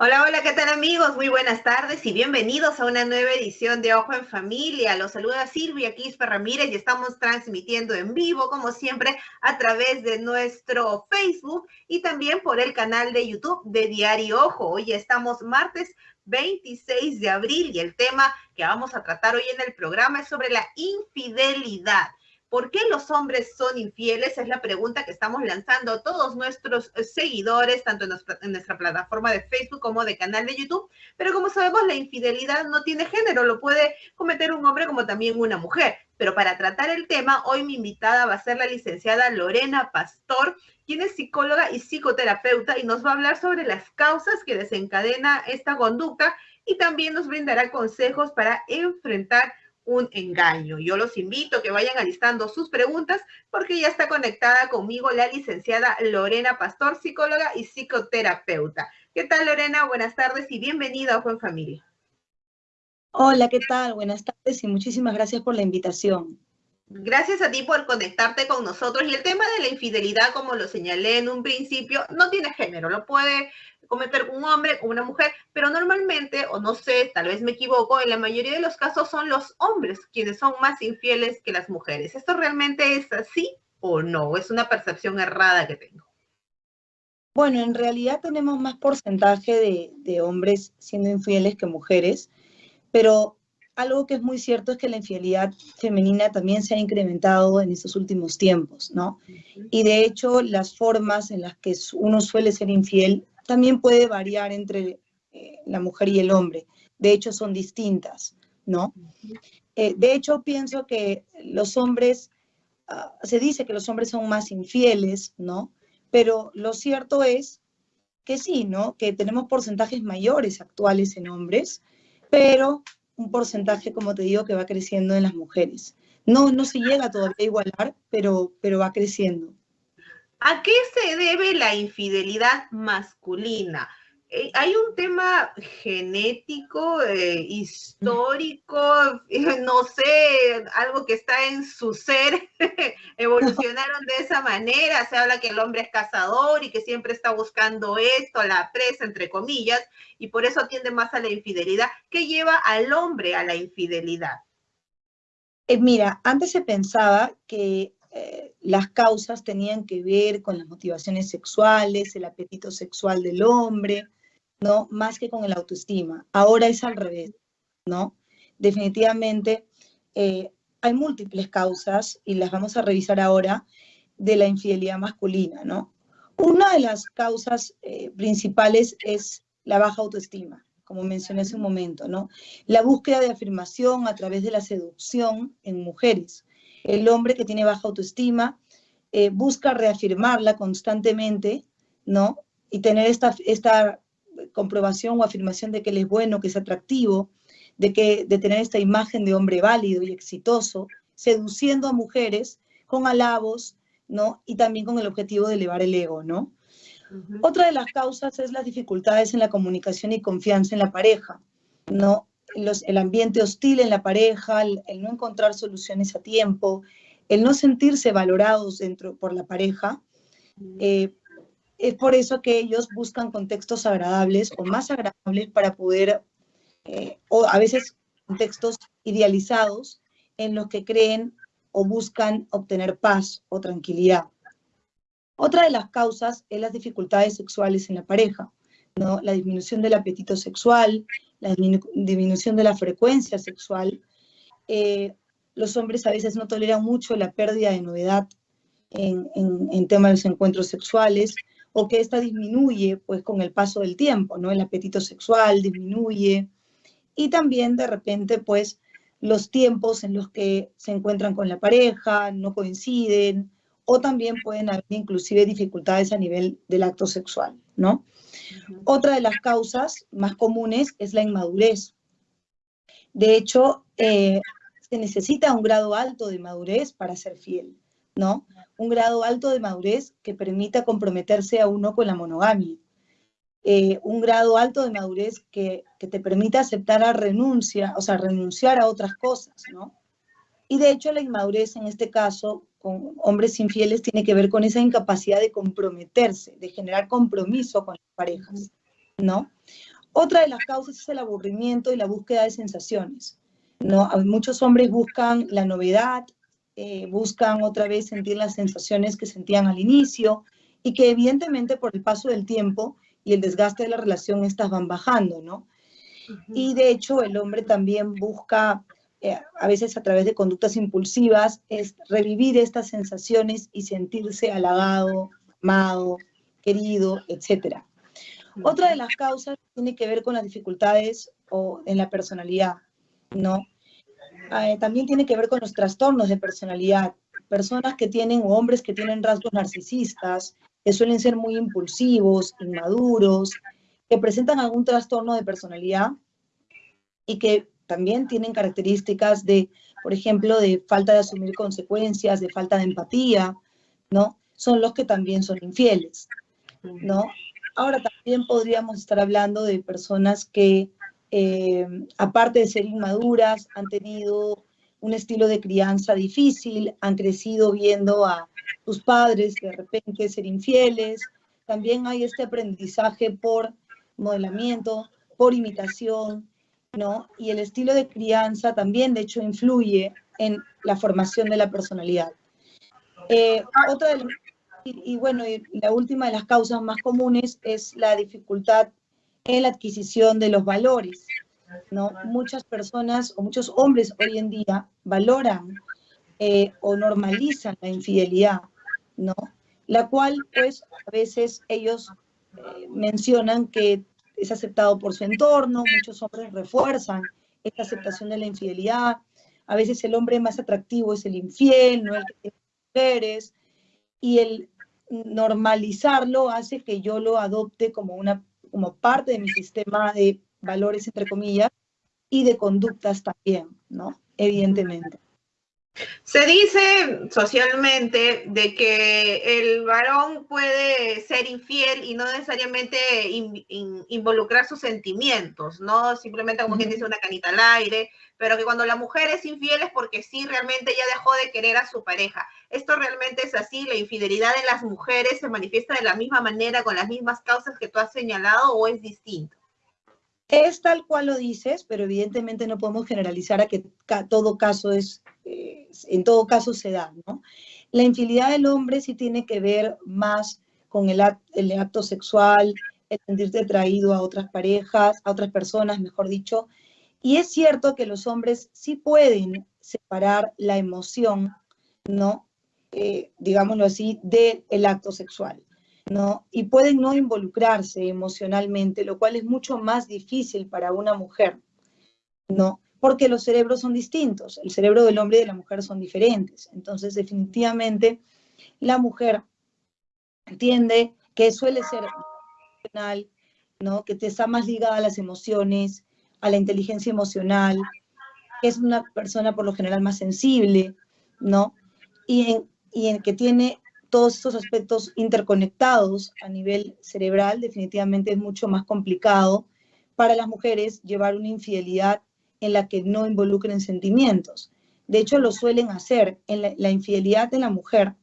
Hola, hola, ¿qué tal amigos? Muy buenas tardes y bienvenidos a una nueva edición de Ojo en Familia. Los saluda Silvia Quispe Ramírez y estamos transmitiendo en vivo, como siempre, a través de nuestro Facebook y también por el canal de YouTube de Diario Ojo. Hoy estamos martes 26 de abril y el tema que vamos a tratar hoy en el programa es sobre la infidelidad. ¿Por qué los hombres son infieles? Es la pregunta que estamos lanzando a todos nuestros eh, seguidores, tanto en nuestra, plataforma de Facebook como de canal de YouTube. Pero como sabemos, la infidelidad no tiene género, lo puede cometer un hombre como también una mujer. Pero para tratar el tema, hoy mi invitada va a ser la licenciada Lorena Pastor, quien es psicóloga y psicoterapeuta y nos va a hablar sobre las causas que desencadena esta conducta y también nos brindará consejos para enfrentar un engaño. Yo los invito a que vayan alistando sus preguntas porque ya está conectada conmigo la licenciada Lorena Pastor, psicóloga y psicoterapeuta. ¿Qué tal Lorena? Buenas tardes y bienvenida a Juan Familia. Hola, ¿qué tal? Buenas tardes y muchísimas gracias por la invitación. Gracias a ti por conectarte con nosotros. Y el tema de la infidelidad, como lo señalé en un principio, no tiene género, lo puede cometer un hombre o una mujer, pero normalmente, o no sé, tal vez me equivoco, en la mayoría de los casos son los hombres quienes son más infieles que las mujeres. ¿Esto realmente es así o no? ¿Es una percepción errada que tengo? Bueno, en realidad tenemos más porcentaje de, de hombres siendo infieles que mujeres, pero algo que es muy cierto es que la infidelidad femenina también se ha incrementado en estos últimos tiempos, ¿no? Y de hecho, las formas en las que uno suele ser infiel también puede variar entre eh, la mujer y el hombre. De hecho, son distintas, ¿no? Eh, de hecho, pienso que los hombres, ah, se dice que los hombres son más infieles, ¿no? Pero lo cierto es que sí, ¿no? Que tenemos porcentajes mayores actuales en hombres, pero un porcentaje, como te digo, que va creciendo en las mujeres. No, no se llega todavía a igualar, pero, pero va creciendo. ¿A qué se debe la infidelidad masculina? Eh, hay un tema genético, eh, histórico, no sé, algo que está en su ser, evolucionaron de esa manera, se habla que el hombre es cazador y que siempre está buscando esto, la presa, entre comillas, y por eso atiende más a la infidelidad. ¿Qué lleva al hombre a la infidelidad? Eh, mira, antes se pensaba que eh, las causas tenían que ver con las motivaciones sexuales, el apetito sexual del hombre, ¿no? Más que con el autoestima. Ahora es al revés, ¿no? Definitivamente eh, hay múltiples causas y las vamos a revisar ahora de la infidelidad masculina, ¿no? Una de las causas eh, principales es la baja autoestima, como mencioné hace un momento, ¿no? La búsqueda de afirmación a través de la seducción en mujeres el hombre que tiene baja autoestima eh, busca reafirmarla constantemente, ¿no? Y tener esta, esta comprobación o afirmación de que él es bueno, que es atractivo, de, que, de tener esta imagen de hombre válido y exitoso, seduciendo a mujeres con alabos, ¿no? Y también con el objetivo de elevar el ego, ¿no? Otra de las causas es las dificultades en la comunicación y confianza en la pareja, ¿no? El ambiente hostil en la pareja, el, no encontrar soluciones a tiempo, el no sentirse valorados dentro por la pareja. Eh, es por eso que ellos buscan contextos agradables o más agradables para poder, eh, o a veces contextos idealizados en los que creen o buscan obtener paz o tranquilidad. Otra de las causas es las dificultades sexuales en la pareja, ¿no? la disminución del apetito sexual, la disminución de la frecuencia sexual. Eh, los hombres a veces no toleran mucho la pérdida de novedad en, en, temas de los encuentros sexuales, o que esta disminuye pues con el paso del tiempo, ¿no? El apetito sexual disminuye, y también de repente pues los tiempos en los que se encuentran con la pareja no coinciden, o también pueden haber inclusive dificultades a nivel del acto sexual, ¿no? Otra de las causas más comunes es la inmadurez. De hecho, eh, se necesita un grado alto de madurez para ser fiel, ¿no? Un grado alto de madurez que permita comprometerse a uno con la monogamia. Eh, un grado alto de madurez que, que, te permita aceptar la renuncia, o sea, renunciar a otras cosas, ¿no? Y de hecho la inmadurez en este caso con hombres infieles tiene que ver con esa incapacidad de comprometerse, de generar compromiso con las parejas. ¿no? Otra de las causas es el aburrimiento y la búsqueda de sensaciones, ¿no? Muchos hombres buscan la novedad, eh, buscan otra vez sentir las sensaciones que sentían al inicio y que evidentemente por el paso del tiempo y el desgaste de la relación estas van bajando, ¿no? Y de hecho el hombre también busca, eh, a veces a través de conductas impulsivas, es revivir estas sensaciones y sentirse halagado, amado, querido, etc. Otra de las causas tiene que ver con las dificultades o en la personalidad, ¿no? Eh, también tiene que ver con los trastornos de personalidad. Personas que tienen, o hombres que tienen rasgos narcisistas, que suelen ser muy impulsivos, inmaduros, que presentan algún trastorno de personalidad y que también tienen características de, por ejemplo, de falta de asumir consecuencias, de falta de empatía, ¿no? Son los que también son infieles, ¿no? Ahora también podríamos estar hablando de personas que, eh, aparte de ser inmaduras, han tenido un estilo de crianza difícil, han crecido viendo a sus padres de repente ser infieles. También hay este aprendizaje por modelamiento, por imitación, ¿no? Y el estilo de crianza también, de hecho, influye en la formación de la personalidad. Eh, otra y, bueno, la última de las causas más comunes es la dificultad en la adquisición de los valores, ¿no? Muchas personas o muchos hombres hoy en día valoran eh, o normalizan la infidelidad, ¿no? La cual, pues, a veces ellos eh, mencionan que es aceptado por su entorno, muchos hombres refuerzan esta aceptación de la infidelidad, a veces el hombre más atractivo es el infiel, no el que tiene mujeres, y el normalizarlo hace que yo lo adopte como, una, como parte de mi sistema de valores, entre comillas, y de conductas también, ¿no? Evidentemente. Se dice socialmente de que el varón puede ser infiel y no necesariamente involucrar sus sentimientos, ¿no? Simplemente como quien dice una canita al aire, pero que cuando la mujer es infiel es porque sí, realmente ya dejó de querer a su pareja. ¿Esto realmente es así? ¿La infidelidad en las mujeres se manifiesta de la misma manera, con las mismas causas que tú has señalado o es distinto? Es tal cual lo dices, pero evidentemente no podemos generalizar a que todo caso es, eh, en todo caso se da, ¿no? La infidelidad del hombre sí tiene que ver más con el, acto sexual, el sentirte atraído a otras parejas, a otras personas, mejor dicho. Y es cierto que los hombres sí pueden separar la emoción, ¿no? Eh, digámoslo así, del acto sexual. ¿No? Y pueden no involucrarse emocionalmente, lo cual es mucho más difícil para una mujer, ¿no? Porque los cerebros son distintos, el cerebro del hombre y de la mujer son diferentes. Entonces, definitivamente, la mujer entiende que suele ser emocional, ¿no? Que te está más ligada a las emociones, a la inteligencia emocional, que es una persona por lo general más sensible, ¿no? Y en, y en que tiene todos estos aspectos interconectados a nivel cerebral, definitivamente es mucho más complicado para las mujeres llevar una infidelidad en la que no involucren sentimientos. De hecho, lo suelen hacer. En la, infidelidad de la mujer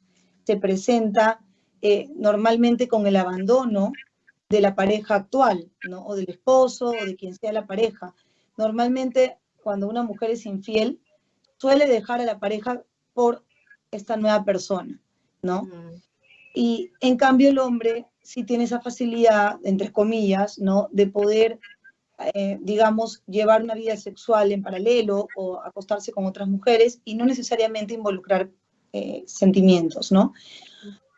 se presenta eh, normalmente con el abandono de la pareja actual, ¿no? o del esposo, o de quien sea la pareja. Normalmente, cuando una mujer es infiel, suele dejar a la pareja por esta nueva persona. ¿No? Y en cambio el hombre sí tiene esa facilidad, entre comillas, ¿no? De poder, eh, digamos, llevar una vida sexual en paralelo o acostarse con otras mujeres y no necesariamente involucrar eh, sentimientos, ¿no?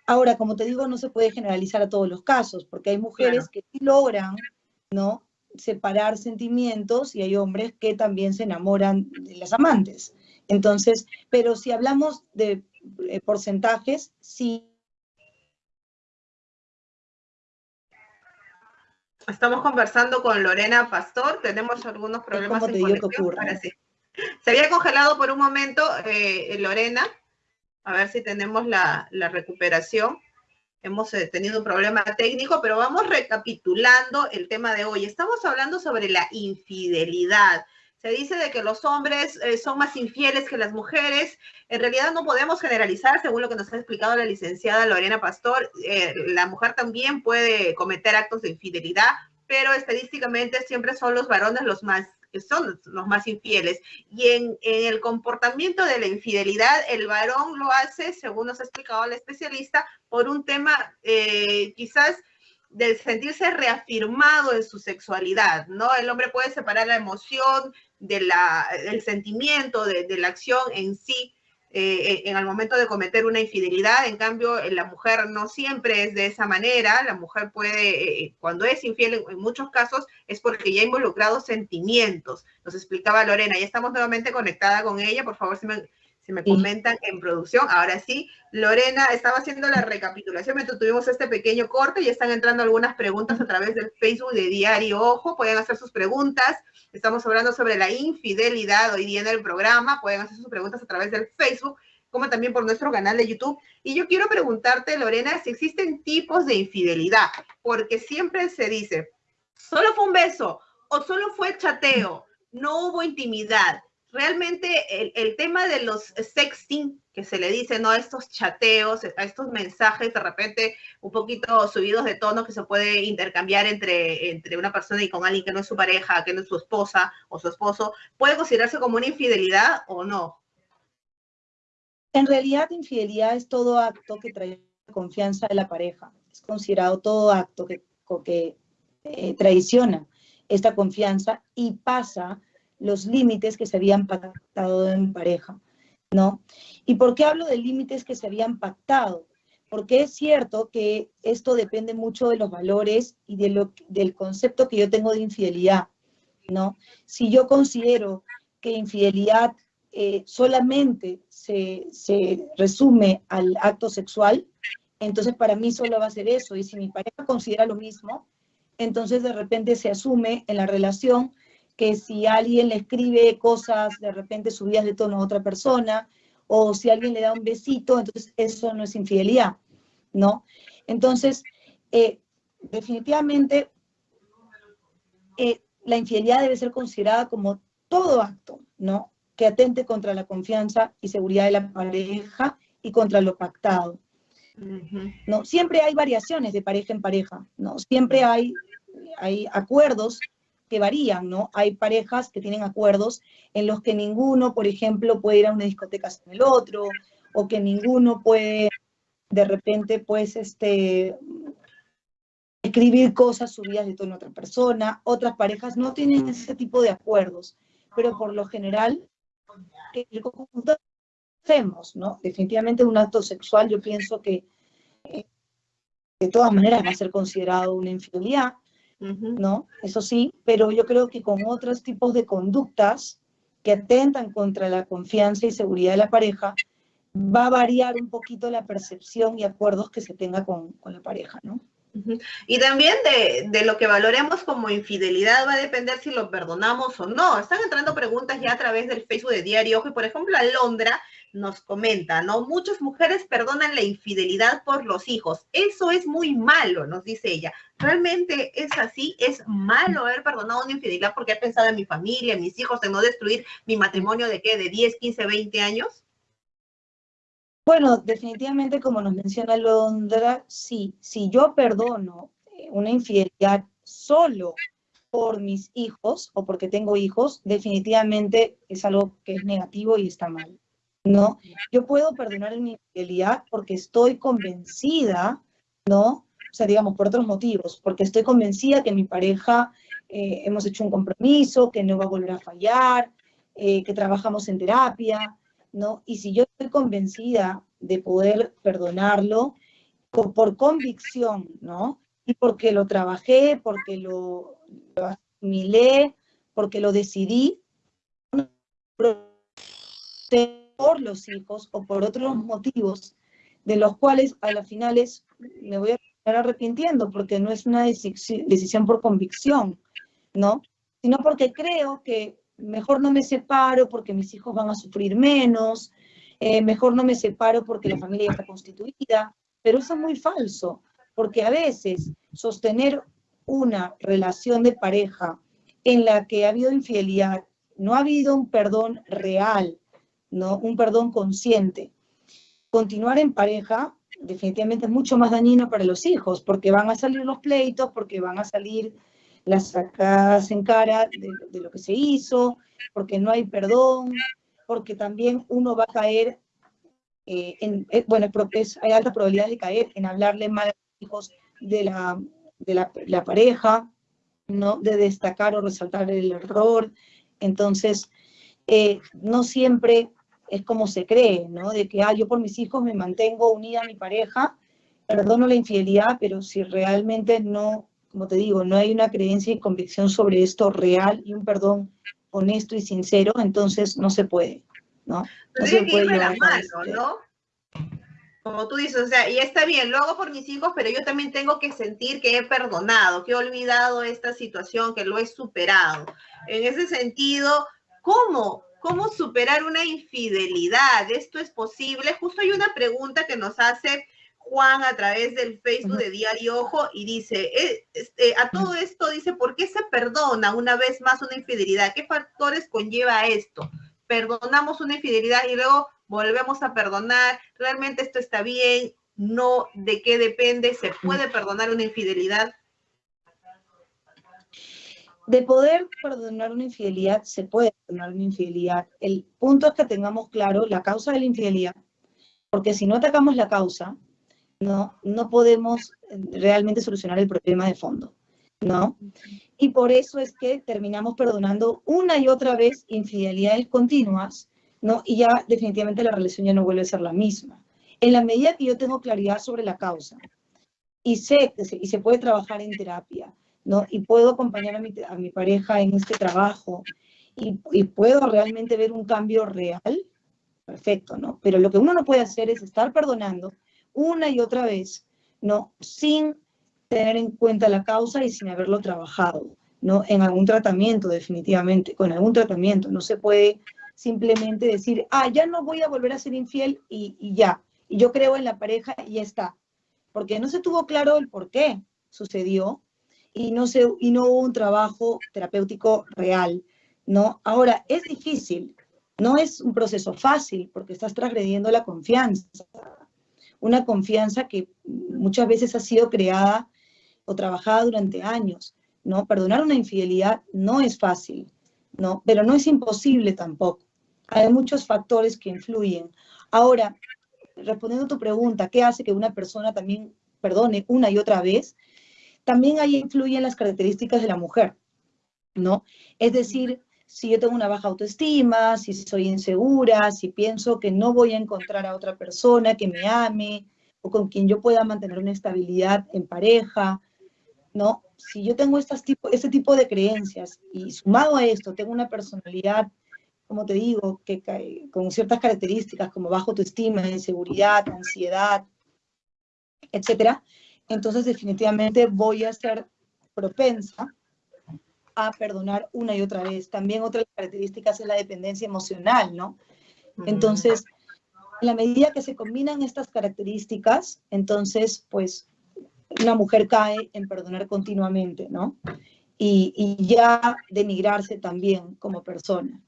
Ahora, como te digo, no se puede generalizar a todos los casos, porque hay mujeres que sí logran, ¿no? Separar sentimientos y hay hombres que también se enamoran de las amantes. Entonces, pero si hablamos de eh, porcentajes, sí. Estamos conversando con Lorena Pastor, tenemos algunos problemas en conexión. Se había congelado por un momento, eh, Lorena, a ver si tenemos la, la recuperación. Hemos eh, tenido un problema técnico, pero vamos recapitulando el tema de hoy. Estamos hablando sobre la infidelidad se dice de que los hombres eh, son más infieles que las mujeres. En realidad no podemos generalizar, según lo que nos ha explicado la licenciada Lorena Pastor. Eh, la mujer también puede cometer actos de infidelidad, pero estadísticamente siempre son los varones los más son los más infieles. Y en, el comportamiento de la infidelidad, el varón lo hace, según nos ha explicado el especialista, por un tema eh, quizás del sentirse reafirmado en su sexualidad, ¿no? El hombre puede separar la emoción de la, del sentimiento, de, la acción en sí, eh, en el momento de cometer una infidelidad. En cambio, la mujer no siempre es de esa manera. La mujer puede, eh, cuando es infiel, en, muchos casos es porque ya ha involucrado sentimientos. Nos explicaba Lorena. Ya estamos nuevamente conectada con ella. Por favor, si me, si me comentan en producción. Ahora sí, Lorena estaba haciendo la recapitulación mientras tuvimos este pequeño corte y están entrando algunas preguntas a través del Facebook de Diario Ojo. Pueden hacer sus preguntas. Estamos hablando sobre la infidelidad hoy día en el programa. Pueden hacer sus preguntas a través del Facebook, como también por nuestro canal de YouTube. Y yo quiero preguntarte, Lorena, si existen tipos de infidelidad, porque siempre se dice, solo fue un beso o solo fue chateo, no hubo intimidad realmente el, tema de los sexting, que se le dice, ¿no? Estos chateos, a estos mensajes de repente un poquito subidos de tono que se puede intercambiar entre, entre una persona y con alguien que no es su pareja, que no es su esposa o su esposo, ¿puede considerarse como una infidelidad o no? En realidad, infidelidad es todo acto que trae confianza de la pareja. Es considerado todo acto que, que eh, traiciona esta confianza y pasa los límites que se habían pactado en pareja, ¿no? ¿Y por qué hablo de límites que se habían pactado? Porque es cierto que esto depende mucho de los valores y de lo, del concepto que yo tengo de infidelidad, ¿no? Si yo considero que infidelidad eh, solamente se, se resume al acto sexual, entonces para mí solo va a ser eso. Y si mi pareja considera lo mismo, entonces de repente se asume en la relación que si alguien le escribe cosas de repente subidas de tono a otra persona, o si alguien le da un besito, entonces eso no es infidelidad, ¿no? Entonces, eh, definitivamente, eh, la infidelidad debe ser considerada como todo acto, ¿no? Que atente contra la confianza y seguridad de la pareja y contra lo pactado. ¿no? Siempre hay variaciones de pareja en pareja, ¿no? Siempre hay, hay acuerdos que varían, ¿no? Hay parejas que tienen acuerdos en los que ninguno, por ejemplo, puede ir a una discoteca sin el otro, o que ninguno puede, de repente, pues, este, escribir cosas subidas de tono a otra persona. Otras parejas no tienen ese tipo de acuerdos, pero por lo general, el conjunto hacemos, ¿no? Definitivamente un acto sexual, yo pienso que eh, de todas maneras va a ser considerado una infidelidad, ¿no? Eso sí, pero yo creo que con otros tipos de conductas que atentan contra la confianza y seguridad de la pareja, va a variar un poquito la percepción y acuerdos que se tenga con, con la pareja, ¿no? Y también de, de, lo que valoremos como infidelidad va a depender si lo perdonamos o no. Están entrando preguntas ya a través del Facebook de Diario Ojo. Y por ejemplo, Alondra nos comenta, ¿no? Muchas mujeres perdonan la infidelidad por los hijos. Eso es muy malo, nos dice ella. ¿Realmente es así? ¿Es malo haber perdonado una infidelidad porque he pensado en mi familia, en mis hijos, en no destruir mi matrimonio de qué? ¿De 10, 15, 20 años? Bueno, definitivamente, como nos menciona Londra, sí, si yo perdono eh, una infidelidad solo por mis hijos o porque tengo hijos, definitivamente es algo que es negativo y está mal. ¿No? Yo puedo perdonar una infidelidad porque estoy convencida, ¿no? O sea, digamos, por otros motivos, porque estoy convencida que mi pareja eh, hemos hecho un compromiso, que no va a volver a fallar, eh, que trabajamos en terapia, ¿no? Y si yo estoy convencida de poder perdonarlo por, convicción, ¿no? Y porque lo trabajé, porque lo, lo asimilé, porque lo decidí, por los hijos o por otros motivos, de los cuales a las finales me voy a estar arrepintiendo porque no es una decisión por convicción, ¿no? Sino porque creo que mejor no me separo porque mis hijos van a sufrir menos, eh, mejor no me separo porque la familia está constituida, pero eso es muy falso, porque a veces sostener una relación de pareja en la que ha habido infidelidad, no ha habido un perdón real, ¿no? Un perdón consciente. Continuar en pareja definitivamente es mucho más dañino para los hijos, porque van a salir los pleitos, porque van a salir las sacadas en cara de, lo que se hizo, porque no hay perdón, porque también uno va a caer eh, en, eh, bueno, hay alta probabilidad de caer en hablarle mal a los hijos de la, de la, pareja, ¿no? De destacar o resaltar el error. Entonces, eh, no siempre es como se cree, ¿no? De que, ah, yo por mis hijos me mantengo unida a mi pareja, perdono la infidelidad, pero si realmente no, como te digo, no hay una creencia y convicción sobre esto real y un perdón honesto y sincero, entonces no se puede, ¿no? No se puede la mano, ¿no? Como tú dices, o sea, y está bien, lo hago por mis hijos, pero yo también tengo que sentir que he perdonado, que he olvidado esta situación, que lo he superado. En ese sentido, ¿cómo? ¿Cómo superar una infidelidad? ¿Esto es posible? Justo hay una pregunta que nos hace Juan a través del Facebook de Diario Ojo y dice, eh, este, a todo esto dice, ¿por qué se perdona una vez más una infidelidad? ¿Qué factores conlleva esto? Perdonamos una infidelidad y luego volvemos a perdonar. ¿Realmente esto está bien? ¿No? ¿De qué depende? ¿Se puede perdonar una infidelidad? De poder perdonar una infidelidad, se puede perdonar una infidelidad. El punto es que tengamos claro la causa de la infidelidad, porque si no atacamos la causa, no, no podemos eh, realmente solucionar el problema de fondo, ¿no? Y por eso es que terminamos perdonando una y otra vez infidelidades continuas, ¿no? Y ya definitivamente la relación ya no vuelve a ser la misma. En la medida que yo tengo claridad sobre la causa y sé que se, y se puede trabajar en terapia, ¿no? Y puedo acompañar a mi, a mi pareja en este trabajo y, y puedo realmente ver un cambio real, perfecto, ¿no? Pero lo que uno no puede hacer es estar perdonando una y otra vez, ¿no? Sin tener en cuenta la causa y sin haberlo trabajado, ¿no? En algún tratamiento, definitivamente, con algún tratamiento. No se puede simplemente decir, ah, ya no voy a volver a ser infiel y, ya. Y yo creo en la pareja y ya está. Porque no se tuvo claro el por qué sucedió y no, se, y no hubo un trabajo terapéutico real, ¿no? Ahora, es difícil, no es un proceso fácil porque estás transgrediendo la confianza, una confianza que muchas veces ha sido creada o trabajada durante años, ¿no? Perdonar una infidelidad no es fácil, ¿no? Pero no es imposible tampoco. Hay muchos factores que influyen. Ahora, respondiendo a tu pregunta, ¿qué hace que una persona también perdone una y otra vez? También ahí influyen las características de la mujer, ¿no? Es decir, si yo tengo una baja autoestima, si soy insegura, si pienso que no voy a encontrar a otra persona que me ame o con quien yo pueda mantener una estabilidad en pareja, ¿no? Si yo tengo estas tipo, este tipo de creencias y sumado a esto tengo una personalidad, como te digo, que con ciertas características como baja autoestima, inseguridad, ansiedad, etcétera, entonces definitivamente voy a ser propensa a perdonar una y otra vez. También otra característica es la dependencia emocional, ¿no? Entonces, en la medida que se combinan estas características, entonces, pues, una mujer cae en perdonar continuamente, ¿no? Y, y ya denigrarse también como persona.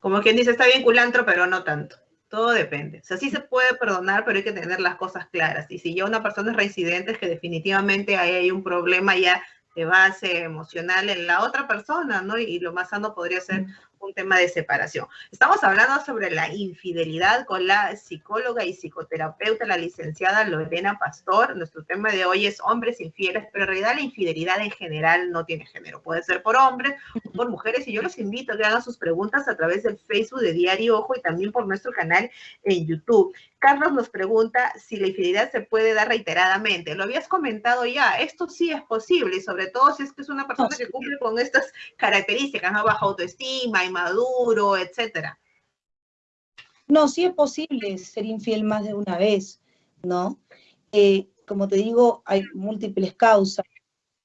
Como quien dice, está bien culantro, pero no tanto. Todo depende. O sea, sí se puede perdonar, pero hay que tener las cosas claras. Y si ya una persona es reincidente, es que definitivamente ahí hay un problema ya de base emocional en la otra persona, ¿no? Y, lo más sano podría ser un tema de separación. Estamos hablando sobre la infidelidad con la psicóloga y psicoterapeuta, la licenciada Lorena Pastor. Nuestro tema de hoy es hombres infieles, pero en realidad la infidelidad en general no tiene género. Puede ser por hombres o por mujeres. Y yo los invito a que hagan sus preguntas a través del Facebook de Diario Ojo y también por nuestro canal en YouTube. Carlos nos pregunta si la infidelidad se puede dar reiteradamente. Lo habías comentado ya, esto sí es posible, y sobre todo si es que es una persona que cumple con estas características, ¿no? Baja autoestima, inmaduro, etcétera. No, sí es posible ser infiel más de una vez, ¿no? Eh, como te digo, hay múltiples causas,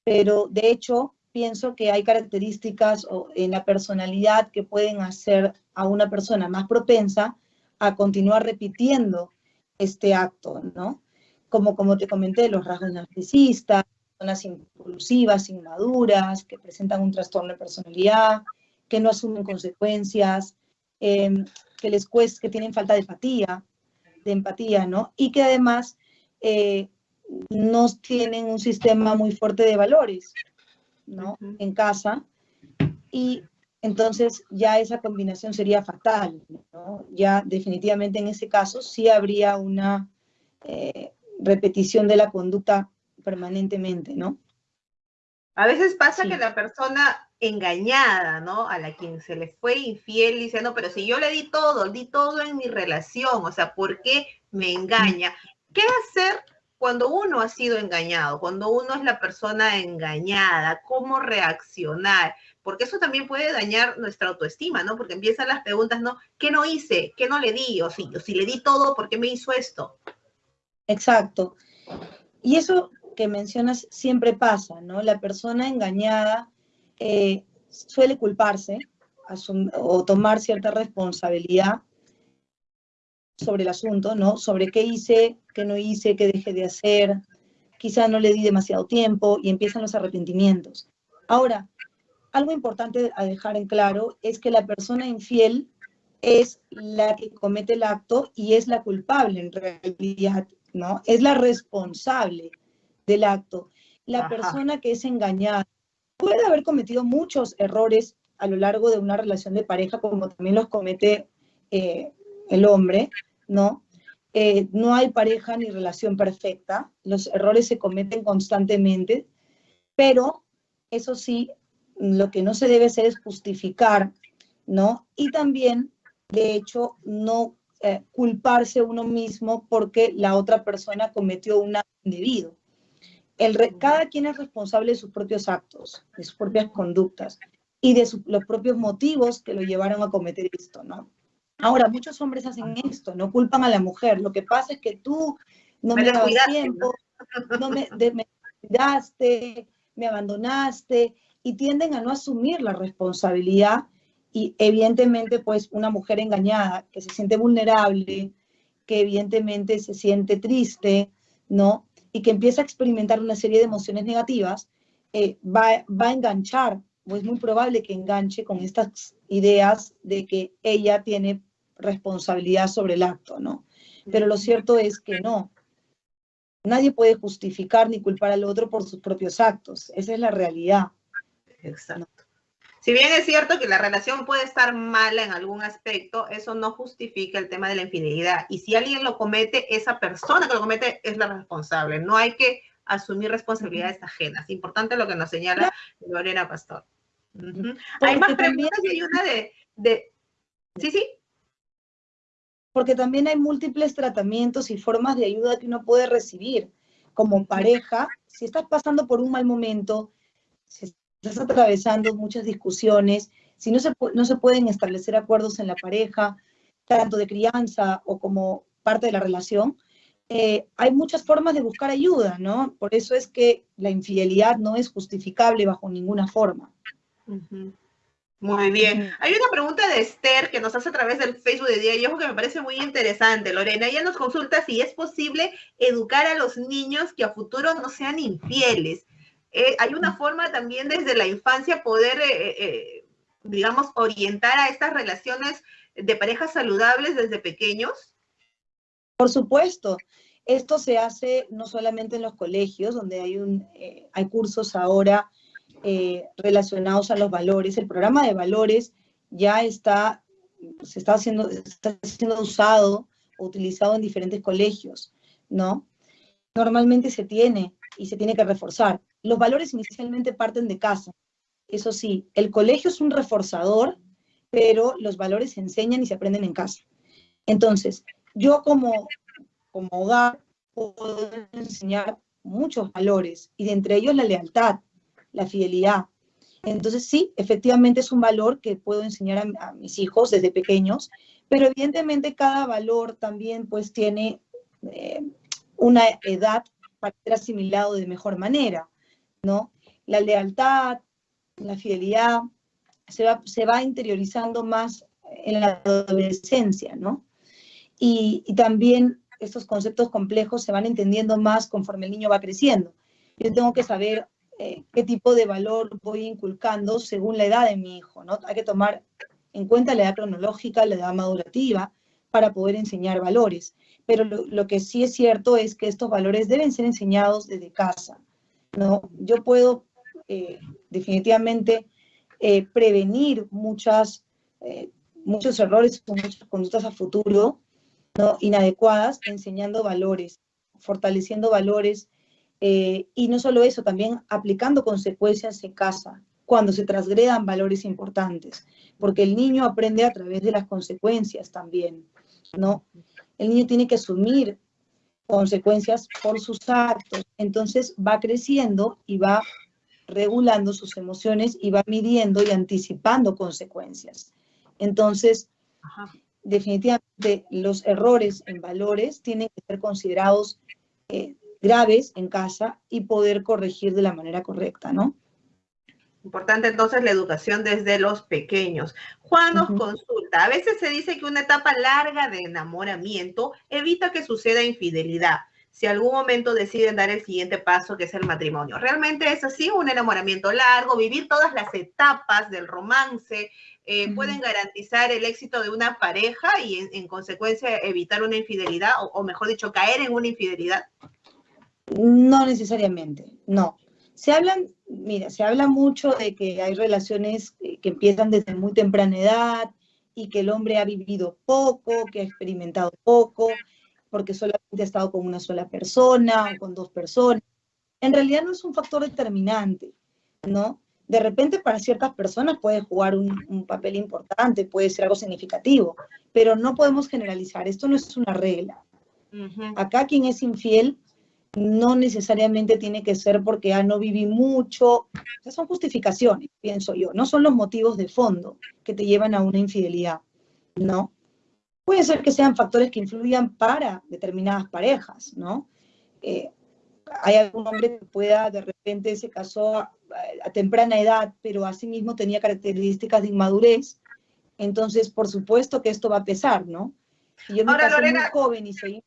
pero de hecho pienso que hay características en la personalidad que pueden hacer a una persona más propensa a continuar repitiendo este acto, ¿no? Como, como te comenté, los rasgos narcisistas, personas impulsivas, inmaduras, que presentan un trastorno de personalidad, que no asumen consecuencias, em, que les cuesta, que tienen falta de empatía, de empatía, ¿no? Y que además eh, no tienen un sistema muy fuerte de valores, ¿no? En casa. Y entonces ya esa combinación sería fatal, ¿no? Ya definitivamente en ese caso sí habría una eh, repetición de la conducta permanentemente, ¿no? A veces pasa que la persona engañada, ¿no? A la quien se le fue infiel dice, no, pero si yo le di todo, di todo en mi relación, o sea, ¿por qué me engaña? ¿Qué hacer cuando uno ha sido engañado, cuando uno es la persona engañada? ¿Cómo reaccionar? Porque eso también puede dañar nuestra autoestima, ¿no? Porque empiezan las preguntas, ¿no? ¿Qué no hice? ¿Qué no le di? O si, o si le di todo, ¿por qué me hizo esto? Exacto. Y eso que mencionas siempre pasa, ¿no? La persona engañada eh, suele culparse o tomar cierta responsabilidad sobre el asunto, ¿no? Sobre qué hice, qué no hice, qué dejé de hacer, quizá no le di demasiado tiempo y empiezan los arrepentimientos. Ahora, algo importante a dejar en claro es que la persona infiel es la que comete el acto y es la culpable en realidad, ¿no? Es la responsable del acto. La persona que es engañada puede haber cometido muchos errores a lo largo de una relación de pareja, como también los comete eh, el hombre, ¿no? Eh, no hay pareja ni relación perfecta, los errores se cometen constantemente, pero eso sí, lo que no se debe hacer es justificar, ¿no? Y también, de hecho, no eh, culparse uno mismo porque la otra persona cometió un acto indebido cada quien es responsable de sus propios actos, de sus propias conductas y de los propios motivos que lo llevaron a cometer esto, ¿no? Ahora, muchos hombres hacen esto, no culpan a la mujer. Lo que pasa es que tú no me, dabas tiempo, ¿no? me, me cuidaste, me abandonaste y tienden a no asumir la responsabilidad y evidentemente pues una mujer engañada que se siente vulnerable, que evidentemente se siente triste, ¿no? Y que empieza a experimentar una serie de emociones negativas, eh, va, va a enganchar, o es muy probable que enganche con estas ideas de que ella tiene responsabilidad sobre el acto, ¿no? Pero lo cierto es que no. Nadie puede justificar ni culpar al otro por sus propios actos. Esa es la realidad. Exacto. Si bien es cierto que la relación puede estar mala en algún aspecto, eso no justifica el tema de la infidelidad. Y si alguien lo comete, esa persona que lo comete es la responsable. No hay que asumir responsabilidades ajenas. Importante lo que nos señala Lorena Pastor. Hay más preguntas y hay una de, de... Sí, sí. Porque también hay múltiples tratamientos y formas de ayuda que uno puede recibir como pareja. Si estás pasando por un mal momento, si estás atravesando muchas discusiones, si no se, no se pueden establecer acuerdos en la pareja, tanto de crianza o como parte de la relación, eh, hay muchas formas de buscar ayuda, ¿no? Por eso es que la infidelidad no es justificable bajo ninguna forma. Muy bien. Hay una pregunta de Esther que nos hace a través del Facebook de Día y Ojo que me parece muy interesante, Lorena. Ella nos consulta si es posible educar a los niños que a futuro no sean infieles. Eh, hay una forma también desde la infancia poder, eh, eh, digamos, orientar a estas relaciones de parejas saludables desde pequeños? Por supuesto. Esto se hace no solamente en los colegios, donde hay, un, hay cursos ahora relacionados a los valores. El programa de valores ya está, se está haciendo, está siendo usado utilizado en diferentes colegios, ¿no? Normalmente se tiene y se tiene que reforzar. Los valores inicialmente parten de casa. Eso sí, el colegio es un reforzador, pero los valores se enseñan y se aprenden en casa. Entonces, yo como, como hogar puedo enseñar muchos valores, y de entre ellos la lealtad, la fidelidad. Entonces, sí, efectivamente es un valor que puedo enseñar a, mis hijos desde pequeños, pero evidentemente cada valor también pues tiene eh, una edad para ser asimilado de mejor manera, La lealtad, la fidelidad, se va, se va interiorizando más en la adolescencia, ¿no? Y, también estos conceptos complejos se van entendiendo más conforme el niño va creciendo. Yo tengo que saber eh, qué tipo de valor voy inculcando según la edad de mi hijo, ¿no? Hay que tomar en cuenta la edad cronológica, la edad madurativa, para poder enseñar valores pero lo, que sí es cierto es que estos valores deben ser enseñados desde casa. ¿No? Yo puedo eh, definitivamente eh, prevenir muchas, eh, muchos errores o muchas conductas a futuro ¿no? inadecuadas, enseñando valores, fortaleciendo valores, y no solo eso, también aplicando consecuencias en casa, cuando se transgredan valores importantes, porque el niño aprende a través de las consecuencias también, ¿no? El niño tiene que asumir consecuencias por sus actos, entonces va creciendo y va regulando sus emociones y va midiendo y anticipando consecuencias. Entonces, definitivamente los errores en valores tienen que ser considerados eh, graves en casa y poder corregir de la manera correcta, ¿no? Importante entonces la educación desde los pequeños. Juan nos consulta, a veces se dice que una etapa larga de enamoramiento evita que suceda infidelidad. Si algún momento deciden dar el siguiente paso, que es el matrimonio. ¿Realmente es así? Un enamoramiento largo, vivir todas las etapas del romance, eh, pueden garantizar el éxito de una pareja y en, consecuencia evitar una infidelidad, o mejor dicho, caer en una infidelidad? No necesariamente, no. Se hablan, mira, se habla mucho de que hay relaciones que empiezan desde muy temprana edad y que el hombre ha vivido poco, que ha experimentado poco, porque solamente ha estado con una sola persona o con dos personas. En realidad no es un factor determinante, ¿no? De repente para ciertas personas puede jugar un, papel importante, puede ser algo significativo, pero no podemos generalizar, esto no es una regla. Acá quien es infiel no necesariamente tiene que ser porque ah, no viví mucho. son justificaciones, pienso yo. No son los motivos de fondo que te llevan a una infidelidad, ¿no? Puede ser que sean factores que influyan para determinadas parejas, ¿no? Eh, hay algún hombre que pueda, de repente se casó a, temprana edad, pero asimismo tenía características de inmadurez. Entonces, por supuesto que esto va a pesar, ¿no? Si yo me casé muy joven y soy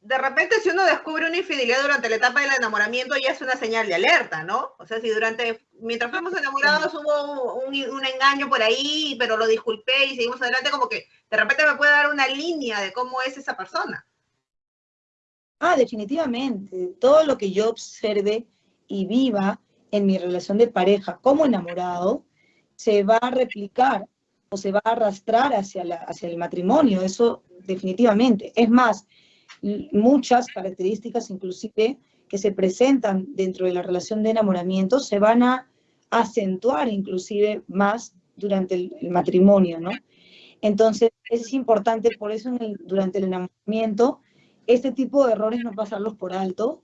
de repente si uno descubre una infidelidad durante la etapa del enamoramiento ya es una señal de alerta, ¿no? O sea, si durante, mientras fuimos enamorados hubo un, engaño por ahí, pero lo disculpé y seguimos adelante, como que de repente me puede dar una línea de cómo es esa persona. Ah, definitivamente. Todo lo que yo observe y viva en mi relación de pareja como enamorado, se va a replicar o se va a arrastrar hacia, la, hacia el matrimonio, eso definitivamente. Es más, muchas características inclusive que se presentan dentro de la relación de enamoramiento se van a acentuar inclusive más durante el, matrimonio, ¿no? Entonces es importante, por eso durante el enamoramiento, este tipo de errores no pasarlos por alto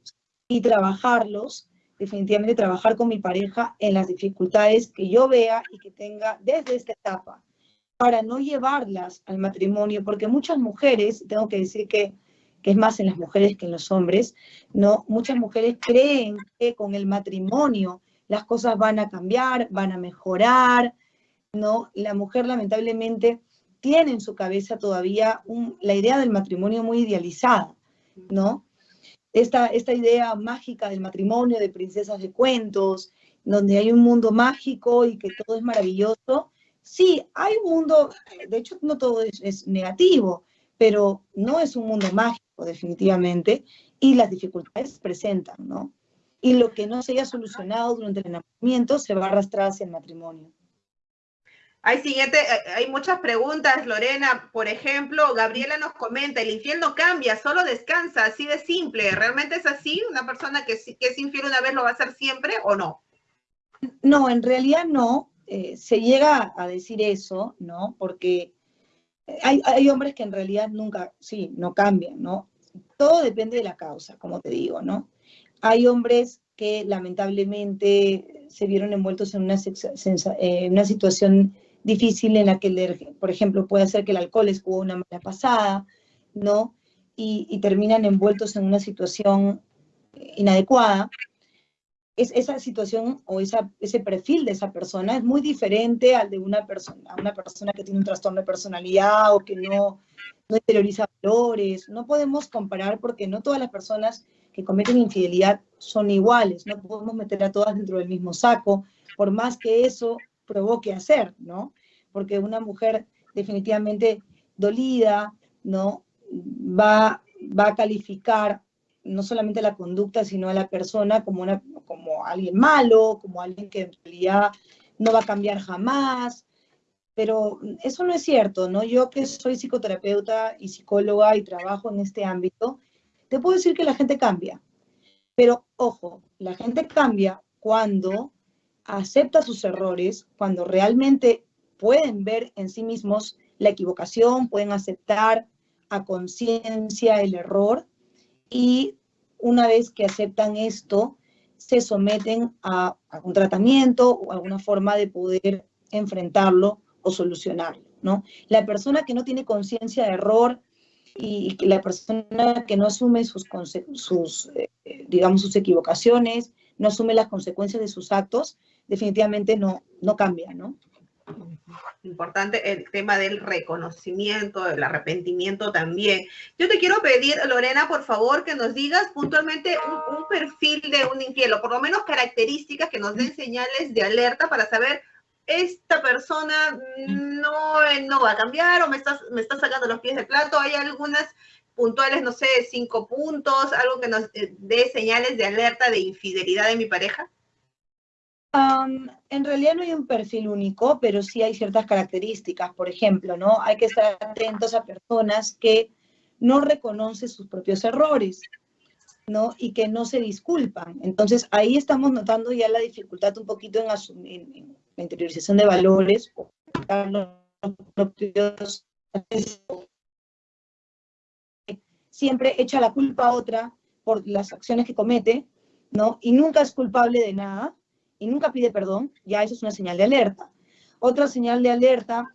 y trabajarlos, definitivamente trabajar con mi pareja en las dificultades que yo vea y que tenga desde esta etapa, para no llevarlas al matrimonio, porque muchas mujeres, tengo que decir que es más en las mujeres que en los hombres, ¿no? Muchas mujeres creen que con el matrimonio las cosas van a cambiar, van a mejorar, ¿no? La mujer lamentablemente tiene en su cabeza todavía la idea del matrimonio muy idealizada, ¿no? Esta, esta idea mágica del matrimonio, de princesas de cuentos, donde hay un mundo mágico y que todo es maravilloso. Sí, hay un mundo, de hecho no todo es, es negativo, pero no es un mundo mágico definitivamente, y las dificultades se presentan, ¿no? Y lo que no se haya solucionado durante el enamoramiento se va a arrastrar hacia el matrimonio. Hay siguiente, eh, hay muchas preguntas, Lorena. Por ejemplo, Gabriela nos comenta, el infiel no cambia, solo descansa, así de simple. ¿Realmente es así? ¿Una persona que, que es infiel una vez lo va a hacer siempre o no? No, en realidad no. Eh, se llega a decir eso, ¿no? Porque hay, hombres que en realidad nunca, sí, no cambian, ¿no? Todo depende de la causa, como te digo, ¿no? Hay hombres que lamentablemente se vieron envueltos en una, eh, una situación difícil en la que, por ejemplo, puede ser que el alcohol les jugó una mala pasada, ¿no? y terminan envueltos en una situación inadecuada, es, esa situación o ese perfil de esa persona es muy diferente al de una persona, una persona que tiene un trastorno de personalidad o que no, no interioriza valores. No podemos comparar porque no todas las personas que cometen infidelidad son iguales, no podemos meter a todas dentro del mismo saco, por más que eso provoque hacer, ¿no? Porque una mujer definitivamente dolida, ¿no? Va, va a calificar no solamente la conducta, sino a la persona como una, como alguien malo, como alguien que en realidad no va a cambiar jamás, pero eso no es cierto, ¿no? Yo que soy psicoterapeuta y psicóloga y trabajo en este ámbito, te puedo decir que la gente cambia. Pero ojo, la gente cambia cuando acepta sus errores, cuando realmente pueden ver en sí mismos la equivocación, pueden aceptar a conciencia el error y una vez que aceptan esto, se someten a, a, un tratamiento o alguna forma de poder enfrentarlo o solucionarlo, ¿no? La persona que no tiene conciencia de error y la persona que no asume sus, sus eh, digamos, sus equivocaciones, no asume las consecuencias de sus actos, definitivamente no, no cambia, ¿no? Importante el tema del reconocimiento, del arrepentimiento también. Yo te quiero pedir, Lorena, por favor, que nos digas puntualmente un, perfil de un infiel, o por lo menos características que nos den señales de alerta para saber esta persona no, no va a cambiar o me estás, me está sacando los pies del plato. Hay algunas puntuales, no sé, cinco puntos, algo que nos eh, dé señales de alerta de infidelidad de mi pareja. En realidad no hay un perfil único, pero sí hay ciertas características. Por ejemplo, ¿no? Hay que estar atentos a personas que no reconocen sus propios errores, ¿no? Y que no se disculpan. Entonces, ahí estamos notando ya la dificultad un poquito en asumir, la interiorización de valores, siempre echa la culpa a otra por las acciones que comete, ¿no? Y nunca es culpable de nada, y nunca pide perdón, ya eso es una señal de alerta. Otra señal de alerta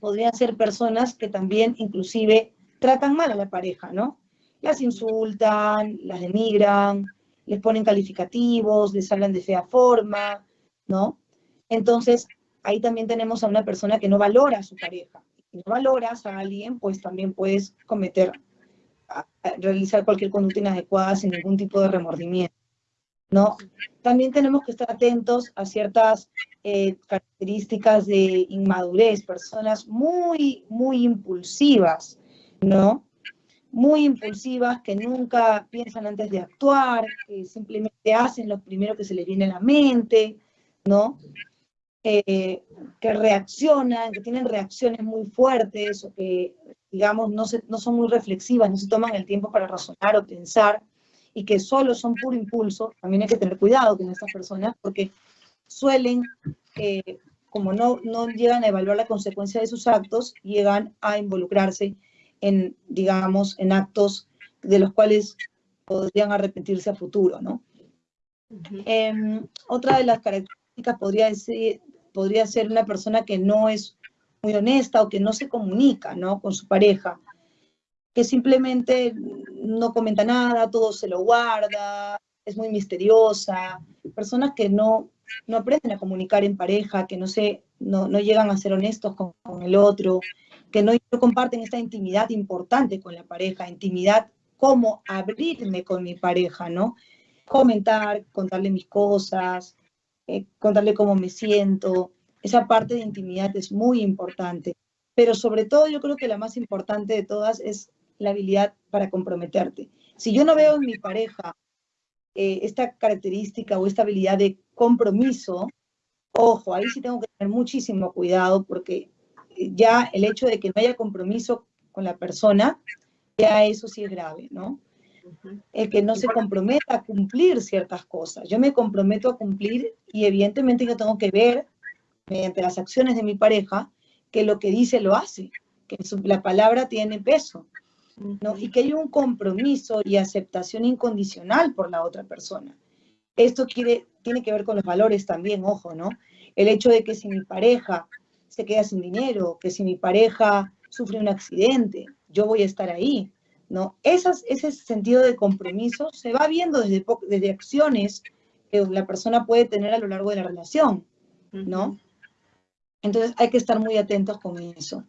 podrían ser personas que también inclusive tratan mal a la pareja, ¿no? Las insultan, las denigran, les ponen calificativos, les hablan de fea forma, ¿no? Entonces, ahí también tenemos a una persona que no valora a su pareja. Si no valoras a alguien, pues también puedes cometer, realizar cualquier conducta inadecuada sin ningún tipo de remordimiento. ¿No? También tenemos que estar atentos a ciertas eh, características de inmadurez, personas muy, muy impulsivas, ¿no? Muy impulsivas, que nunca piensan antes de actuar, que simplemente hacen lo primero que se les viene a la mente, ¿no? Eh, que reaccionan, que tienen reacciones muy fuertes o que, digamos, no, se, no son muy reflexivas, no se toman el tiempo para razonar o pensar y que solo son puro impulso, también hay que tener cuidado con estas personas porque suelen, eh, como no, no llegan a evaluar la consecuencia de sus actos, llegan a involucrarse en, digamos, en actos de los cuales podrían arrepentirse a futuro, ¿no? Em, otra de las características podría decir, podría ser una persona que no es muy honesta o que no se comunica ¿no? con su pareja, que simplemente no comenta nada, todo se lo guarda, es muy misteriosa, personas que no, no aprenden a comunicar en pareja, que no, se, no, no llegan a ser honestos con, con el otro, que no, no, comparten esta intimidad importante con la pareja, intimidad como abrirme con mi pareja, ¿no? Comentar, contarle mis cosas, eh, contarle cómo me siento. Esa parte de intimidad es muy importante. Pero sobre todo yo creo que la más importante de todas es la habilidad para comprometerte. Si yo no veo en mi pareja eh, esta característica o esta habilidad de compromiso, ojo, ahí sí tengo que tener muchísimo cuidado porque ya el hecho de que no haya compromiso con la persona, ya eso sí es grave, ¿no? el que no se comprometa a cumplir ciertas cosas. Yo me comprometo a cumplir y evidentemente yo tengo que ver, mediante las acciones de mi pareja, que lo que dice lo hace, que la palabra tiene peso, ¿no? Y que hay un compromiso y aceptación incondicional por la otra persona. Esto quiere, tiene que ver con los valores también, ojo, ¿no? El hecho de que si mi pareja se queda sin dinero, que si mi pareja sufre un accidente, yo voy a estar ahí, ¿no? Esas, ese sentido de compromiso se va viendo desde, desde acciones que la persona puede tener a lo largo de la relación, ¿no? Entonces hay que estar muy atentos con eso.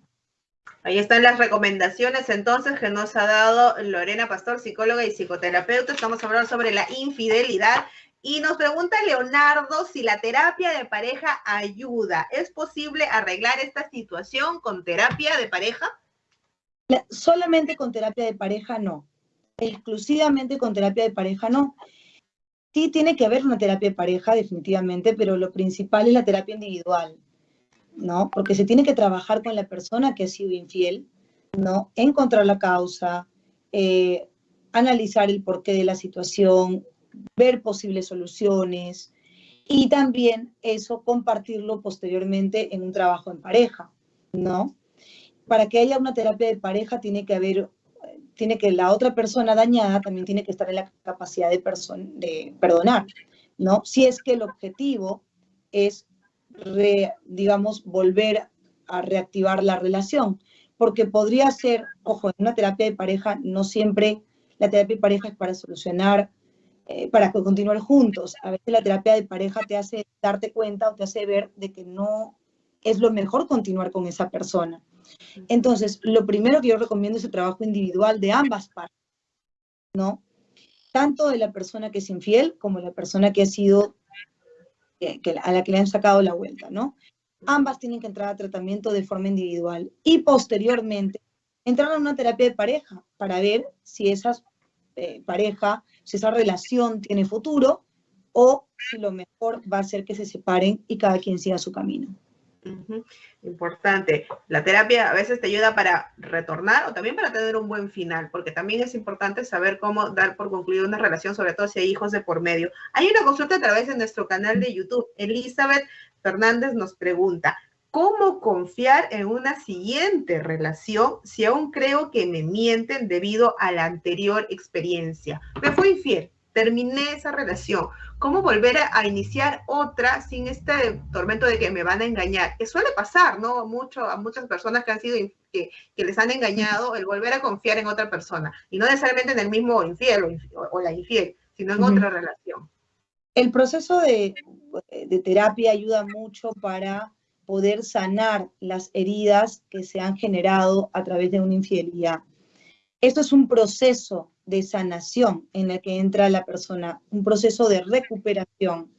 Ahí están las recomendaciones entonces que nos ha dado Lorena Pastor, psicóloga y psicoterapeuta. Estamos hablando sobre la infidelidad. Y nos pregunta Leonardo si la terapia de pareja ayuda. ¿Es posible arreglar esta situación con terapia de pareja? solamente con terapia de pareja no. Exclusivamente con terapia de pareja no. Sí tiene que haber una terapia de pareja, definitivamente, pero lo principal es la terapia individual, ¿no? Porque se tiene que trabajar con la persona que ha sido infiel, ¿no? Encontrar la causa, eh, analizar el porqué de la situación, ver posibles soluciones y también eso compartirlo posteriormente en un trabajo en pareja, ¿no? Para que haya una terapia de pareja tiene que haber tiene que la otra persona dañada también tiene que estar en la capacidad de, de perdonar, ¿no? Si es que el objetivo es, digamos, volver a reactivar la relación, porque podría ser, ojo, en una terapia de pareja no siempre la terapia de pareja es para solucionar, eh, para continuar juntos. A veces la terapia de pareja te hace darte cuenta o te hace ver de que no es lo mejor continuar con esa persona. Entonces, lo primero que yo recomiendo es el trabajo individual de ambas partes, ¿no? Tanto de la persona que es infiel como de la persona que ha sido, a la que le han sacado la vuelta, ¿no? Ambas tienen que entrar a tratamiento de forma individual y posteriormente entrar a una terapia de pareja para ver si esa eh, pareja, si esa relación tiene futuro o si lo mejor va a ser que se separen y cada quien siga su camino. Importante. La terapia a veces te ayuda para retornar o también para tener un buen final, porque también es importante saber cómo dar por concluida una relación, sobre todo si hay hijos de por medio. Hay una consulta a través de nuestro canal de YouTube. Elizabeth Fernández nos pregunta, ¿cómo confiar en una siguiente relación si aún creo que me mienten debido a la anterior experiencia? Me fue infiel, terminé esa relación. ¿Cómo volver a, iniciar otra sin este tormento de que me van a engañar? Que suele pasar, ¿no? Mucho, a muchas personas que han sido, que, les han engañado, el volver a confiar en otra persona. Y no necesariamente en el mismo infiel o, la infiel, sino en otra relación. El proceso de, de terapia ayuda mucho para poder sanar las heridas que se han generado a través de una infidelidad. Esto es un proceso de sanación en el que entra la persona, un proceso de recuperación,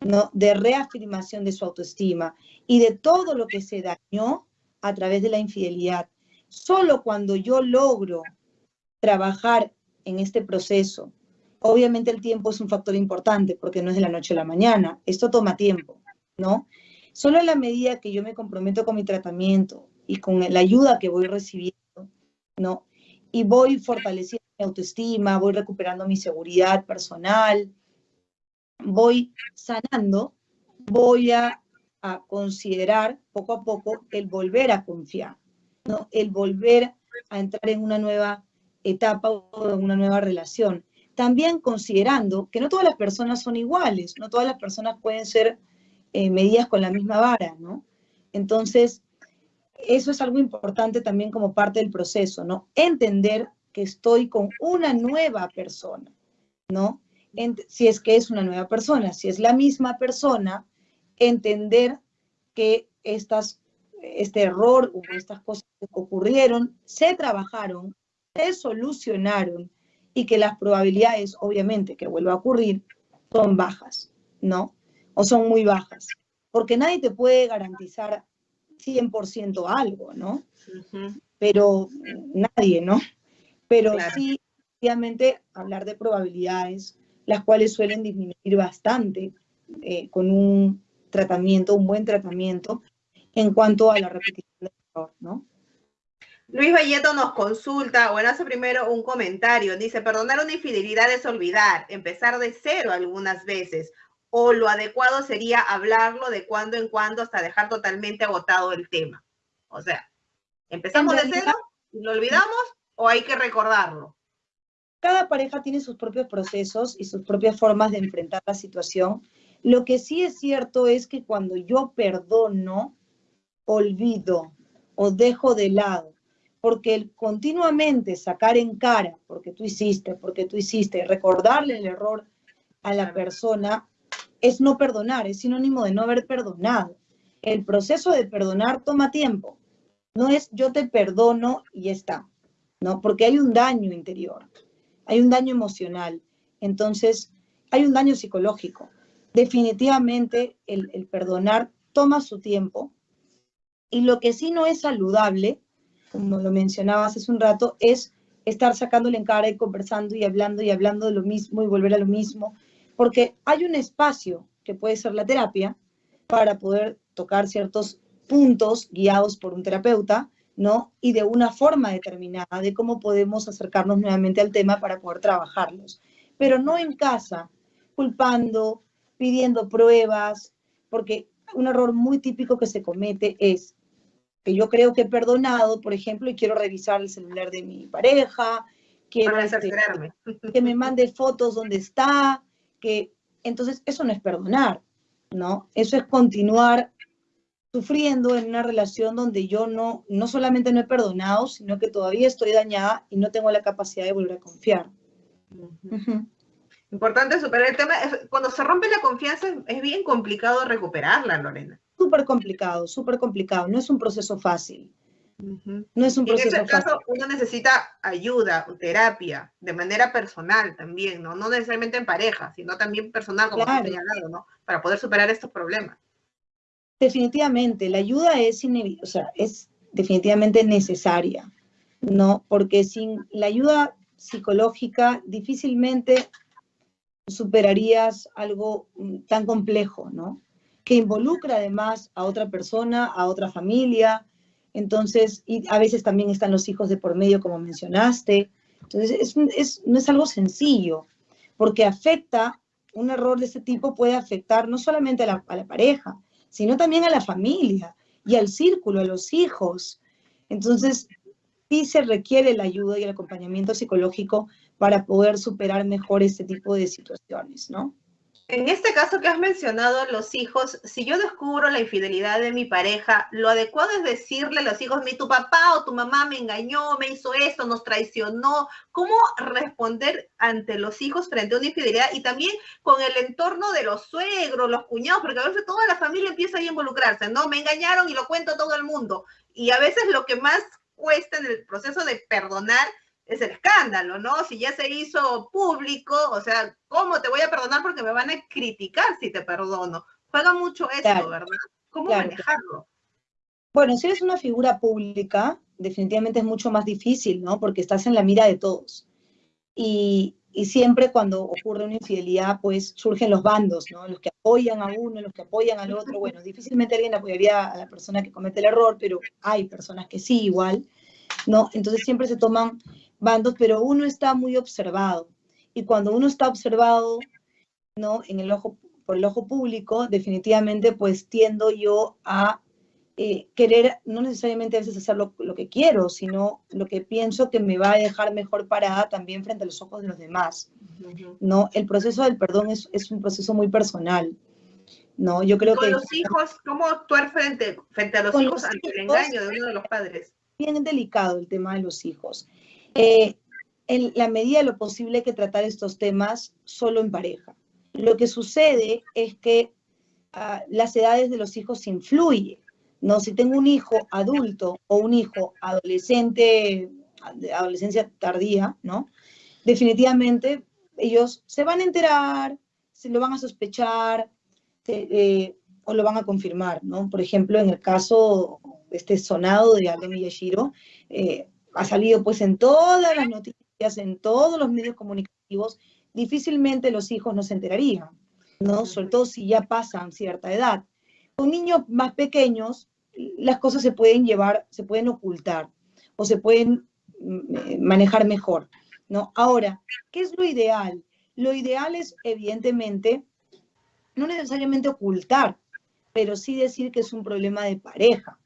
¿no? de reafirmación de su autoestima y de todo lo que se dañó a través de la infidelidad. Solo cuando yo logro trabajar en este proceso, obviamente el tiempo es un factor importante porque no es de la noche a la mañana, esto toma tiempo, ¿no? Solo en la medida que yo me comprometo con mi tratamiento y con la ayuda que voy recibiendo, ¿no? Y voy fortaleciendo autoestima, voy recuperando mi seguridad personal, voy sanando, voy a, considerar poco a poco el volver a confiar, ¿no? el volver a entrar en una nueva etapa o en una nueva relación. También considerando que no todas las personas son iguales, no todas las personas pueden ser eh, medidas con la misma vara, ¿no? Entonces, eso es algo importante también como parte del proceso, ¿no? Entender que estoy con una nueva persona, ¿no? si es que es una nueva persona, si es la misma persona, entender que estas, este error o estas cosas que ocurrieron se trabajaron, se solucionaron y que las probabilidades, obviamente, que vuelva a ocurrir son bajas, ¿no? O son muy bajas, porque nadie te puede garantizar 100% algo, ¿no? Pero nadie, ¿no? pero sí, obviamente, hablar de probabilidades, las cuales suelen disminuir bastante eh, con un tratamiento, un buen tratamiento, en cuanto a la repetición del error, ¿no? Luis Valleto nos consulta, bueno, hace primero un comentario, dice, perdonar una infidelidad es olvidar, empezar de cero algunas veces, o lo adecuado sería hablarlo de cuando en cuando hasta dejar totalmente agotado el tema. O sea, empezamos de cero, lo olvidamos o hay que recordarlo? Cada pareja tiene sus propios procesos y sus propias formas de enfrentar la situación. Lo que sí es cierto es que cuando yo perdono, olvido o dejo de lado, porque el continuamente sacar en cara, porque tú hiciste, porque tú hiciste, recordarle el error a la persona, es no perdonar, es sinónimo de no haber perdonado. El proceso de perdonar toma tiempo. No es yo te perdono y ya está. ¿no? Porque hay un daño interior, hay un daño emocional, entonces hay un daño psicológico. Definitivamente el, perdonar toma su tiempo y lo que sí no es saludable, como lo mencionabas hace un rato, es estar sacándole en cara y conversando y hablando y hablando de lo mismo y volver a lo mismo, porque hay un espacio que puede ser la terapia para poder tocar ciertos puntos guiados por un terapeuta, ¿no? Y de una forma determinada de cómo podemos acercarnos nuevamente al tema para poder trabajarlos. Pero no en casa, culpando, pidiendo pruebas, porque un error muy típico que se comete es que yo creo que he perdonado, por ejemplo, y quiero revisar el celular de mi pareja, quiero este, que me mande fotos donde está, que entonces eso no es perdonar, ¿no? Eso es continuar sufriendo en una relación donde yo no, no solamente no he perdonado, sino que todavía estoy dañada y no tengo la capacidad de volver a confiar. Importante superar el tema. Cuando se rompe la confianza es bien complicado recuperarla, Lorena. Súper complicado, súper complicado. No es un proceso fácil. No es un proceso en ese caso uno necesita ayuda, terapia, de manera personal también, ¿no? No necesariamente en pareja, sino también personal, como claro. señalado, ¿no? Para poder superar estos problemas. Definitivamente, la ayuda es, o sea, es definitivamente necesaria, ¿no? Porque sin la ayuda psicológica difícilmente superarías algo mm, tan complejo, ¿no? Que involucra además a otra persona, a otra familia, entonces, y a veces también están los hijos de por medio, como mencionaste. Entonces, es, no es algo sencillo, porque afecta, un error de este tipo puede afectar no solamente a la, a la pareja, sino también a la familia y al círculo, a los hijos. Entonces, sí se requiere la ayuda y el acompañamiento psicológico para poder superar mejor este tipo de situaciones, ¿no? En este caso que has mencionado, los hijos, si yo descubro la infidelidad de mi pareja, lo adecuado es decirle a los hijos, mi tu papá o tu mamá me engañó, me hizo esto, nos traicionó. ¿Cómo responder ante los hijos frente a una infidelidad y también con el entorno de los suegros, los cuñados, porque a veces toda la familia empieza a involucrarse, ¿no? Me engañaron y lo cuento a todo el mundo. Y a veces lo que más cuesta en el proceso de perdonar es el escándalo, ¿no? Si ya se hizo público, o sea, ¿cómo te voy a perdonar porque me van a criticar si te perdono? Juega mucho eso, ¿verdad? ¿Cómo manejarlo? Bueno, si eres una figura pública, definitivamente es mucho más difícil, ¿no? Porque estás en la mira de todos. Y, y siempre cuando ocurre una infidelidad, pues surgen los bandos, ¿no? Los que apoyan a uno, los que apoyan al otro. Bueno, difícilmente alguien apoyaría a la persona que comete el error, pero hay personas que sí, igual, ¿no? Entonces siempre se toman bandos, pero uno está muy observado. Y cuando uno está observado, ¿no? En el ojo, por el ojo público, definitivamente pues tiendo yo a eh, querer, no necesariamente a veces hacer lo, que quiero, sino lo que pienso que me va a dejar mejor parada también frente a los ojos de los demás. ¿no? El proceso del perdón es, es un proceso muy personal. ¿no? Yo creo con que... los hijos, ¿cómo actuar frente, frente a los hijos ante el engaño de uno de los padres? Bien delicado el tema de los hijos. Eh, en la medida de lo posible hay que tratar estos temas solo en pareja. Lo que sucede es que ah, las edades de los hijos influyen. ¿no? Si tengo un hijo adulto o un hijo adolescente, de adolescencia tardía, ¿no? Definitivamente ellos se van a enterar, se lo van a sospechar eh, o lo van a confirmar, ¿no? Por ejemplo, en el caso este sonado de Alden Miyashiro, eh, ha salido pues en todas las noticias, en todos los medios comunicativos, difícilmente los hijos no se enterarían, ¿no? Sobre todo si ya pasan cierta edad. Con niños más pequeños, las cosas se pueden llevar, se pueden ocultar o se pueden mm, eh, manejar mejor, ¿no? Ahora, ¿qué es lo ideal? Lo ideal es, evidentemente, no necesariamente ocultar, pero sí decir que es un problema de pareja,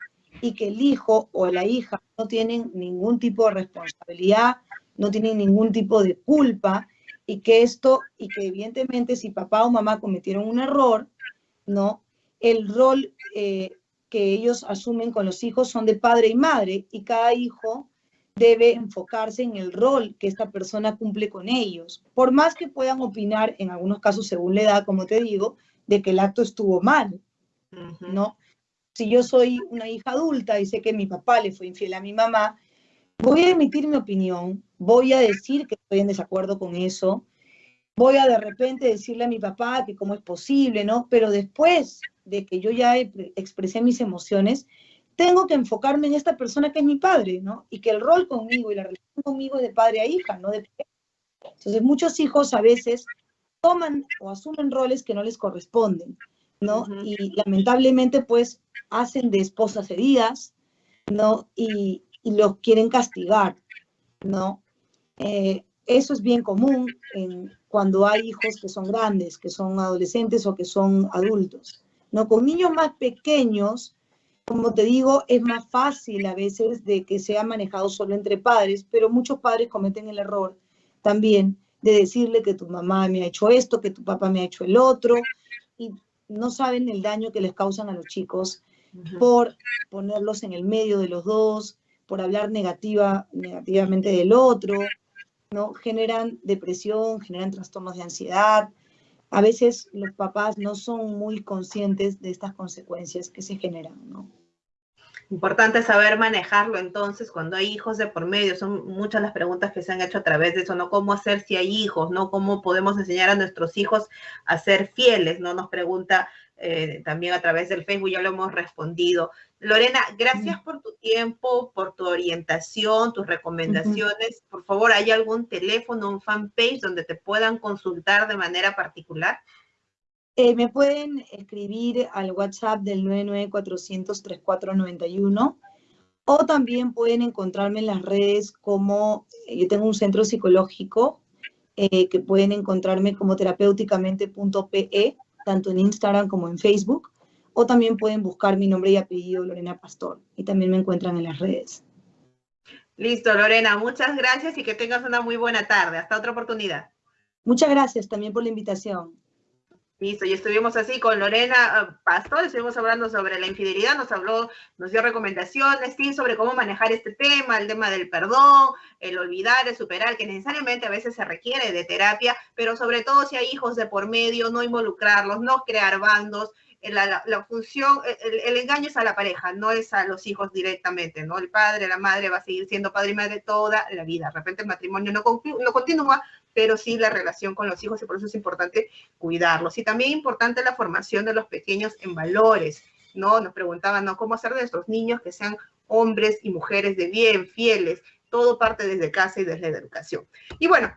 y que el hijo o la hija no tienen ningún tipo de responsabilidad, no tienen ningún tipo de culpa y que esto, y que evidentemente si papá o mamá cometieron un error, ¿no? El rol eh, que ellos asumen con los hijos son de padre y madre y cada hijo debe enfocarse en el rol que esta persona cumple con ellos. Por más que puedan opinar, en algunos casos según la edad, como te digo, de que el acto estuvo mal, ¿no? Si yo soy una hija adulta y sé que mi papá le fue infiel a mi mamá, voy a emitir mi opinión, voy a decir que estoy en desacuerdo con eso, voy a de repente decirle a mi papá que cómo es posible, ¿no? Pero después de que yo ya expresé mis emociones, tengo que enfocarme en esta persona que es mi padre, ¿no? Y que el rol conmigo y la relación conmigo es de padre a hija, no de Entonces, muchos hijos a veces toman o asumen roles que no les corresponden, ¿no? Y lamentablemente, pues, hacen de esposas heridas, ¿no? Y, los quieren castigar, ¿no? Eh, eso es bien común cuando hay hijos que son grandes, que son adolescentes o que son adultos, ¿no? Con niños más pequeños, como te digo, es más fácil a veces de que sea manejado solo entre padres, pero muchos padres cometen el error también de decirle que tu mamá me ha hecho esto, que tu papá me ha hecho el otro, y no saben el daño que les causan a los chicos por ponerlos en el medio de los dos, por hablar negativa, negativamente del otro, ¿no? Generan depresión, generan trastornos de ansiedad. A veces los papás no son muy conscientes de estas consecuencias que se generan, ¿no? Importante saber manejarlo entonces cuando hay hijos de por medio. Son muchas las preguntas que se han hecho a través de eso, ¿no? ¿Cómo hacer si hay hijos, ¿no? ¿Cómo podemos enseñar a nuestros hijos a ser fieles, ¿no? Nos pregunta eh, también a través del Facebook, ya lo hemos respondido. Lorena, gracias por tu tiempo, por tu orientación, tus recomendaciones. Por favor, ¿hay algún teléfono, un fanpage donde te puedan consultar de manera particular? Eh, me pueden escribir al WhatsApp del 994003491 o también pueden encontrarme en las redes como, eh, yo tengo un centro psicológico eh, que pueden encontrarme como terapéuticamente.pe, tanto en Instagram como en Facebook, o también pueden buscar mi nombre y apellido Lorena Pastor y también me encuentran en las redes. Listo, Lorena, muchas gracias y que tengas una muy buena tarde. Hasta otra oportunidad. Muchas gracias también por la invitación. Listo, y estuvimos así con Lorena ah, Pastor, estuvimos hablando sobre la infidelidad, nos habló, nos dio recomendaciones, sí, sobre cómo manejar este tema, el tema del perdón, el olvidar, el superar, que necesariamente a veces se requiere de terapia, pero sobre todo si hay hijos de por medio, no involucrarlos, no crear bandos, la, función, el, engaño es a la pareja, no es a los hijos directamente, ¿no? El padre, la madre va a seguir siendo padre y madre toda la vida. De repente el matrimonio no, no continúa, pero sí la relación con los hijos y por eso es importante cuidarlos. Y también importante la formación de los pequeños en valores, ¿no? Nos preguntaban, ¿no? ¿Cómo hacer de estos niños que sean hombres y mujeres de bien, fieles? Todo parte desde casa y desde la educación. Y bueno,